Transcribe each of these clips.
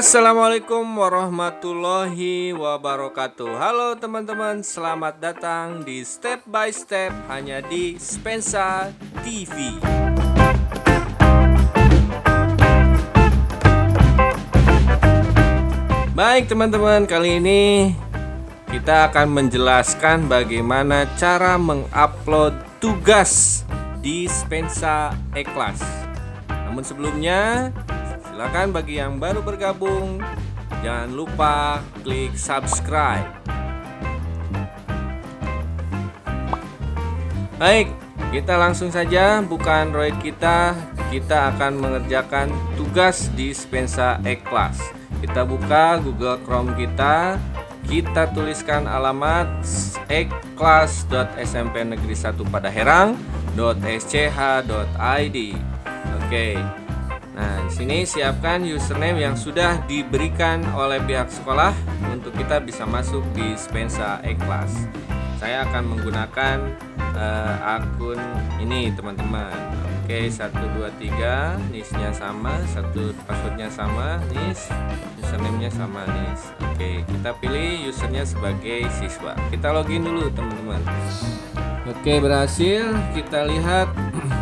Assalamualaikum warahmatullahi wabarakatuh. Halo teman-teman, selamat datang di Step by Step hanya di Spensa TV Baik teman-teman, kali ini kita akan menjelaskan bagaimana cara mengupload tugas di Spensa E-Class Namun sebelumnya Silakan bagi yang baru bergabung, jangan lupa klik subscribe. Baik, kita langsung saja buka Android kita. Kita akan mengerjakan tugas di Spensa E-Class. Kita buka Google Chrome kita. Kita tuliskan alamat e-class.smp negeri 1 pada herang.sch.id. Oke, Nah, di sini siapkan username yang sudah diberikan oleh pihak sekolah untuk kita bisa masuk di Spensa E-Class. Saya akan menggunakan uh, akun ini, teman-teman. Oke, 123 NIS-nya sama, satu passwordnya sama, NIS, username-nya sama NIS. Oke, kita pilih usernya sebagai siswa. Kita login dulu, teman-teman. Oke, berhasil. Kita lihat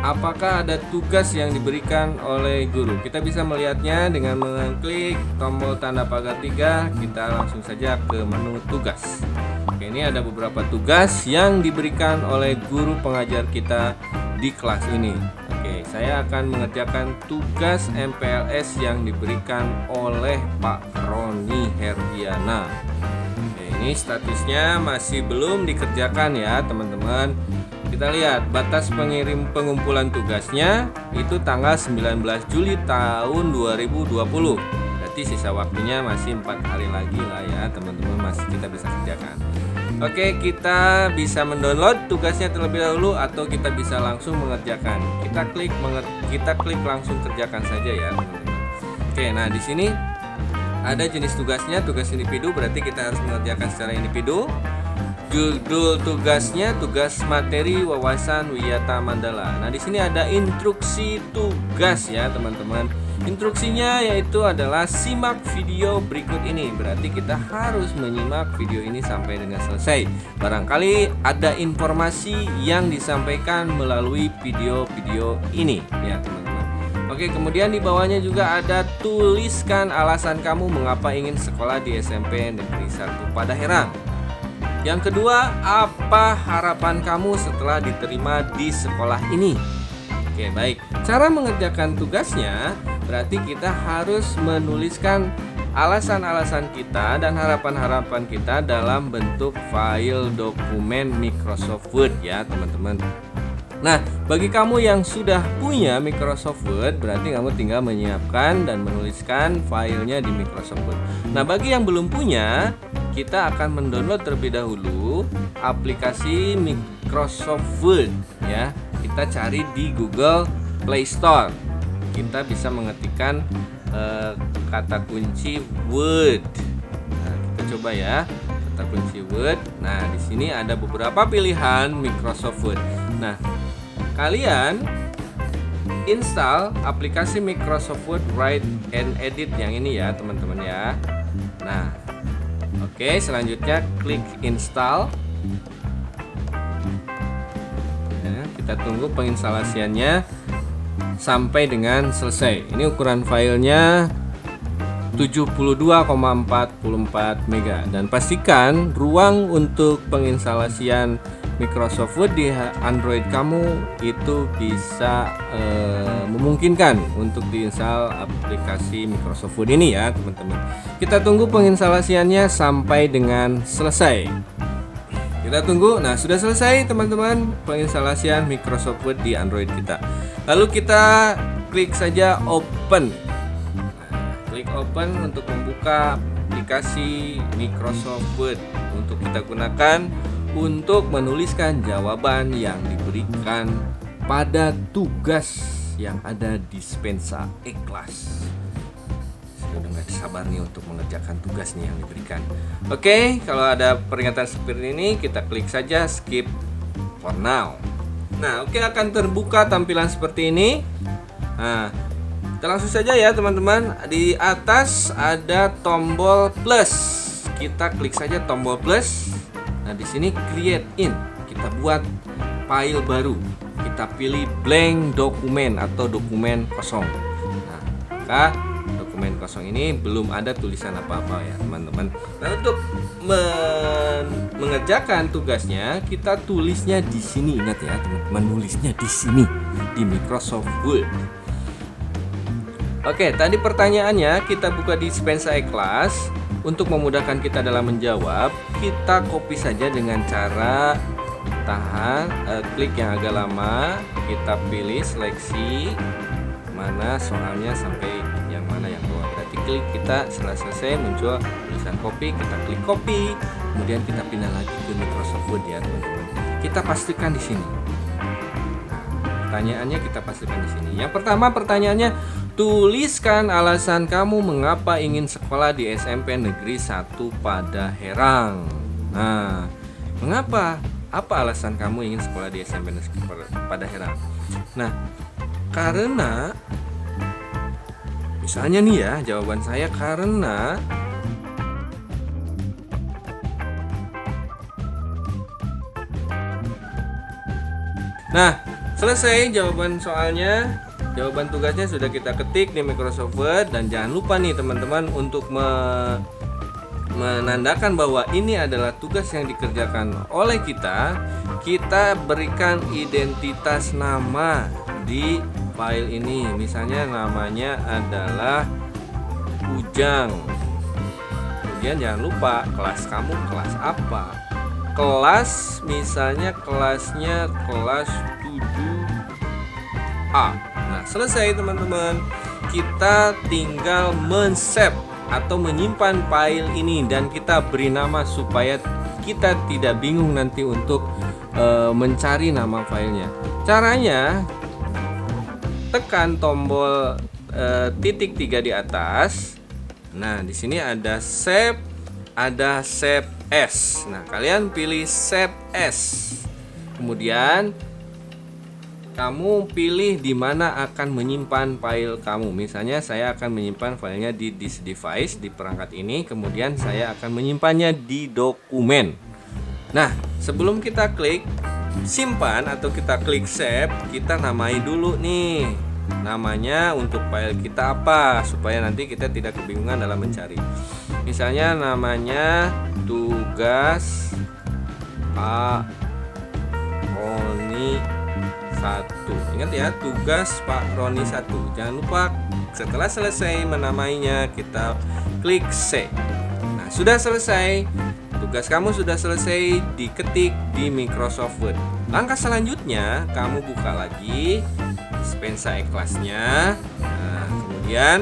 apakah ada tugas yang diberikan oleh guru? Kita bisa melihatnya dengan mengklik tombol tanda pagar tiga. Kita langsung saja ke menu tugas. Oke, ini ada beberapa tugas yang diberikan oleh guru pengajar kita di kelas ini. Oke, saya akan mengerjakan tugas MPLS yang diberikan oleh Pak Roni Herdiana. Oke, ini statusnya masih belum dikerjakan ya teman-teman kita lihat batas pengirim pengumpulan tugasnya itu tanggal 19 Juli tahun 2020 berarti sisa waktunya masih empat hari lagi lah ya teman-teman masih kita bisa kerjakan. Oke kita bisa mendownload tugasnya terlebih dahulu atau kita bisa langsung mengerjakan. Kita klik kita klik langsung kerjakan saja ya Oke nah di sini ada jenis tugasnya tugas individu. Berarti kita harus mengerjakan secara individu Judul tugasnya tugas materi wawasan Wiyata Mandala. Nah, di sini ada instruksi tugas ya, teman-teman. Instruksinya yaitu adalah simak video berikut ini. Berarti kita harus menyimak video ini sampai dengan selesai. Barangkali ada informasi yang disampaikan melalui video-video ini ya, teman-teman. Oke, kemudian di bawahnya juga ada tuliskan alasan kamu mengapa ingin sekolah di SMP Negeri 1 pada Herang. Yang kedua, apa harapan kamu setelah diterima di sekolah ini? Oke, baik. Cara mengerjakan tugasnya berarti kita harus menuliskan alasan-alasan kita dan harapan-harapan kita dalam bentuk file dokumen Microsoft Word ya, teman-teman. Nah, bagi kamu yang sudah punya Microsoft Word, berarti kamu tinggal menyiapkan dan menuliskan filenya di Microsoft Word. Nah, bagi yang belum punya, kita akan mendownload terlebih dahulu aplikasi Microsoft Word ya. Kita cari di Google Play Store. Kita bisa mengetikkan uh, kata kunci Word. Nah, kita coba ya kata kunci Word. Nah, di sini ada beberapa pilihan Microsoft Word. Nah, kalian install aplikasi Microsoft Word Write and Edit yang ini ya teman-teman ya Nah oke selanjutnya klik install. Ya, kita tunggu penginstalasiannya sampai dengan selesai. Ini ukuran filenya 72,44 mega. Dan pastikan ruang untuk penginstalasian Microsoft Word di Android kamu itu bisa e, memungkinkan untuk diinstal aplikasi Microsoft Word ini ya teman-teman. Kita tunggu penginstalasiannya sampai dengan selesai. Kita tunggu. Nah sudah selesai teman-teman penginstalasian Microsoft Word di Android kita. Lalu kita klik saja open. Klik open untuk membuka aplikasi Microsoft Word. Untuk kita gunakan untuk menuliskan jawaban yang diberikan pada tugas yang ada di Spensa E-Class. Saya udah gak sabar nih untuk mengerjakan tugas nih yang diberikan. Oke, kalau ada peringatan seperti ini, kita klik saja skip for now. Nah, oke akan terbuka tampilan seperti ini. Nah, Kita langsung saja ya teman-teman. Di atas ada tombol plus. Kita klik saja tombol plus. Nah, di sini create in. Kita buat file baru. Kita pilih blank dokumen atau dokumen kosong. Nah, maka dokumen kosong ini belum ada tulisan apa-apa ya teman-teman nah untuk men mengerjakan tugasnya kita tulisnya di sini ingat ya teman-teman nulisnya di sini di Microsoft Word Oke, tadi pertanyaannya kita buka di Spensa e-class Untuk memudahkan kita dalam menjawab Kita copy saja dengan cara Tahan, eh, klik yang agak lama Kita pilih seleksi Mana soalnya sampai yang mana yang bawah Berarti klik kita setelah selesai muncul tulisan copy Kita klik copy. Kemudian kita pindah lagi ke Microsoft Word ya teman-teman. Kita pastikan di sini. Pertanyaannya kita pastikan di sini. Yang pertama pertanyaannya, tuliskan alasan kamu mengapa ingin sekolah di SMP Negeri 1 pada Herang. Nah, mengapa? Apa alasan kamu ingin sekolah di SMP Negeri pada Herang? Nah, karena misalnya nih ya, jawaban saya karena Nah, Selesai jawaban soalnya Jawaban tugasnya sudah kita ketik di Microsoft Word Dan jangan lupa nih teman-teman untuk me menandakan bahwa ini adalah tugas yang dikerjakan oleh kita. Kita berikan identitas nama di file ini. Misalnya namanya adalah Ujang. Kemudian jangan lupa kelas kamu kelas apa? Kelas misalnya kelasnya kelas 7A Nah selesai teman-teman. Kita tinggal men-save atau menyimpan file ini Dan kita beri nama supaya kita tidak bingung nanti untuk e, mencari nama filenya. Caranya Tekan tombol e, titik tiga di atas. Nah di sini ada save Ada save as. Nah kalian pilih save as. Kemudian kamu pilih di mana akan menyimpan file kamu. Misalnya saya akan menyimpan filenya di this device di perangkat ini, kemudian saya akan menyimpannya di dokumen. Nah, sebelum kita klik simpan atau kita klik save, kita namai dulu nih. Namanya untuk file kita apa supaya nanti kita tidak kebingungan dalam mencari. Misalnya namanya tugas Pak Roni satu. Ingat ya tugas Pak Roni satu. Jangan lupa setelah selesai menamainya kita klik C. Nah sudah selesai. Tugas kamu sudah selesai diketik di Microsoft Word. Langkah selanjutnya kamu buka lagi Spensa e-classnya nah, kemudian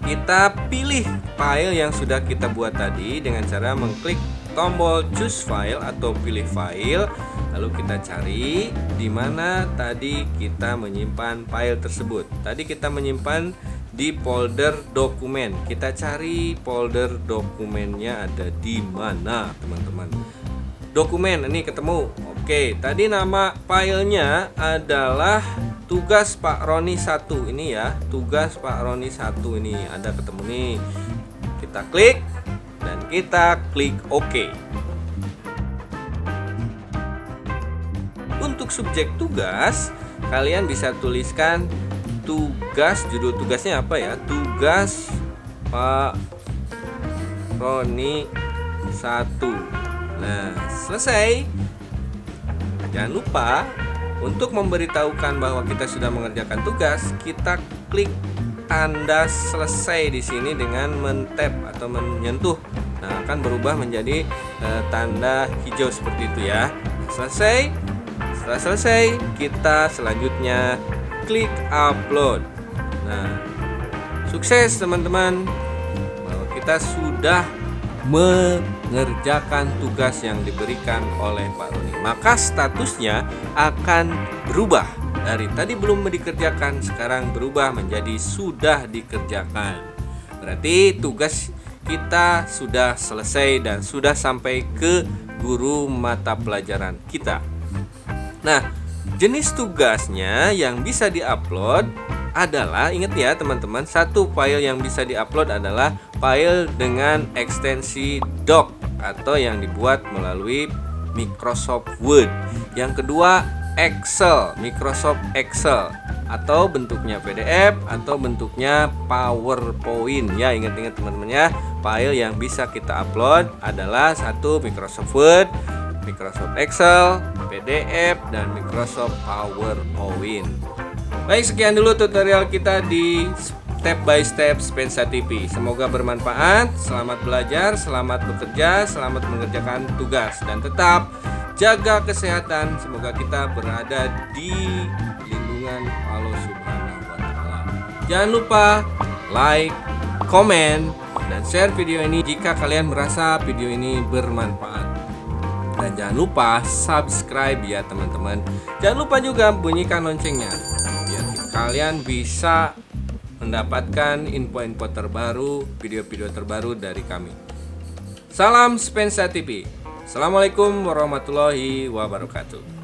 kita pilih file yang sudah kita buat tadi dengan cara mengklik tombol choose file atau pilih file lalu kita cari di mana tadi kita menyimpan file tersebut. Tadi kita menyimpan di folder dokumen. Kita cari folder dokumennya ada di mana teman-teman. Dokumen ini ketemu. Oke tadi nama filenya adalah tugas Pak Roni 1 ini ya tugas Pak Roni 1 ini. Ada ketemu nih. Kita klik dan kita klik OK. Untuk subjek tugas, kalian bisa tuliskan tugas judul tugasnya apa ya? Tugas Pak Roni 1. Nah, selesai. Jangan lupa untuk memberitahukan bahwa kita sudah mengerjakan tugas, kita klik tanda selesai di sini dengan mentap atau menyentuh. Nah, akan berubah menjadi e, tanda hijau seperti itu ya. Selesai. Setelah selesai, kita selanjutnya klik upload. Nah, sukses teman-teman. Bahwa kita sudah mengerjakan tugas yang diberikan oleh Pak Roni. Maka statusnya akan berubah dari tadi belum dikerjakan sekarang berubah menjadi sudah dikerjakan. Berarti tugas kita sudah selesai dan sudah sampai ke guru mata pelajaran kita. Nah, jenis tugasnya yang bisa diupload adalah ingat ya teman-teman satu file yang bisa diupload adalah file dengan ekstensi doc atau yang dibuat melalui Microsoft Word. Yang kedua Excel Microsoft Excel atau bentuknya PDF atau bentuknya PowerPoint. Ya ingat-ingat teman-teman ya file yang bisa kita upload adalah satu Microsoft Word Microsoft Excel, PDF, dan Microsoft PowerPoint. Baik, sekian dulu tutorial kita di step by step Spensa TV. Semoga bermanfaat. Selamat belajar, selamat bekerja, selamat mengerjakan tugas dan tetap jaga kesehatan. Semoga kita berada di lindungan Allah Subhanahu wa taala. Jangan lupa like, komen, dan share video ini jika kalian merasa video ini bermanfaat. Dan jangan lupa subscribe ya teman-teman. Jangan lupa juga bunyikan loncengnya Biar kalian bisa mendapatkan info-info terbaru Video-video terbaru dari kami. Salam Spensa TV Assalamualaikum warahmatullahi wabarakatuh